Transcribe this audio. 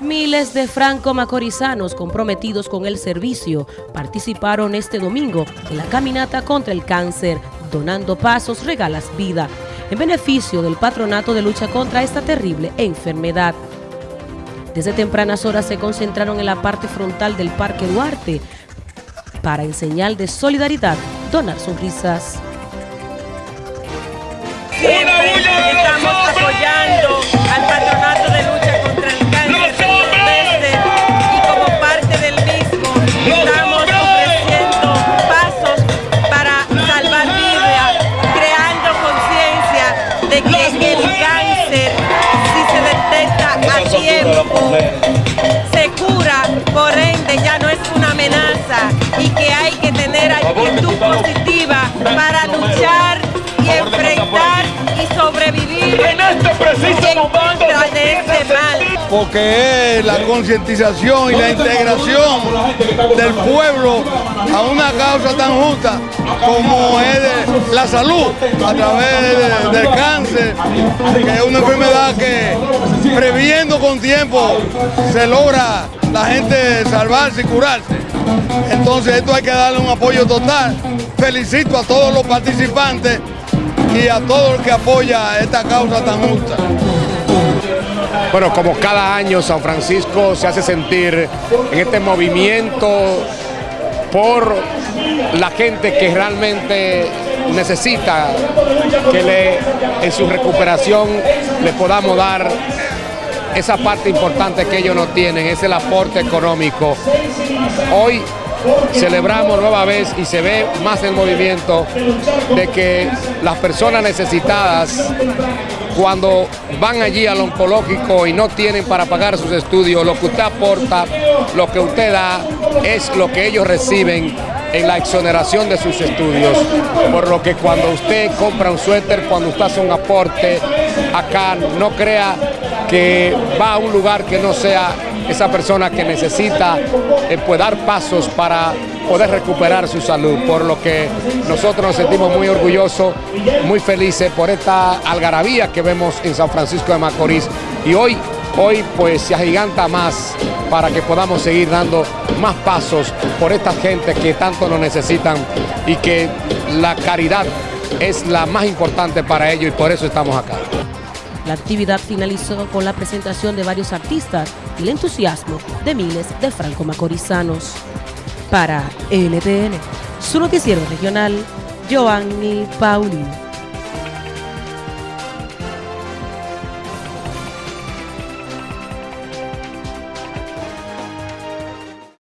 Miles de franco-macorizanos comprometidos con el servicio participaron este domingo en la caminata contra el cáncer, donando pasos regalas vida, en beneficio del patronato de lucha contra esta terrible enfermedad. Desde tempranas horas se concentraron en la parte frontal del Parque Duarte para, en señal de solidaridad, donar sonrisas. Estamos apoyando al patronato conciencia de Porque es la concientización y la integración del pueblo a una causa tan justa como es la salud a través de- del cáncer, que es una enfermedad que previendo con tiempo se logra la gente salvarse y curarse. Entonces esto hay que darle un apoyo total. Felicito a todos los participantes y a todo el que apoya esta causa tan justa. Bueno, como cada año San Francisco se hace sentir en este movimiento por la gente que realmente necesita que le, en su recuperación le podamos dar esa parte importante que ellos no tienen, es el aporte económico. Hoy celebramos nueva vez y se ve más el movimiento de que las personas necesitadas cuando van allí al oncológico y no tienen para pagar sus estudios, lo que usted aporta, lo que usted da, es lo que ellos reciben en la exoneración de sus estudios. Por lo que cuando usted compra un suéter, cuando usted hace un aporte acá, no crea que va a un lugar que no sea esa persona que necesita eh, pues, dar pasos para poder recuperar su salud, por lo que nosotros nos sentimos muy orgullosos, muy felices por esta algarabía que vemos en San Francisco de Macorís y hoy, hoy pues se agiganta más para que podamos seguir dando más pasos por esta gente que tanto nos necesitan y que la caridad es la más importante para ellos y por eso estamos acá. La actividad finalizó con la presentación de varios artistas y el entusiasmo de miles de franco-macorizanos. Para NTN, su noticiero regional, Giovanni Paulino.